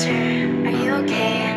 Master, are you okay?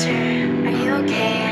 Master, are you okay?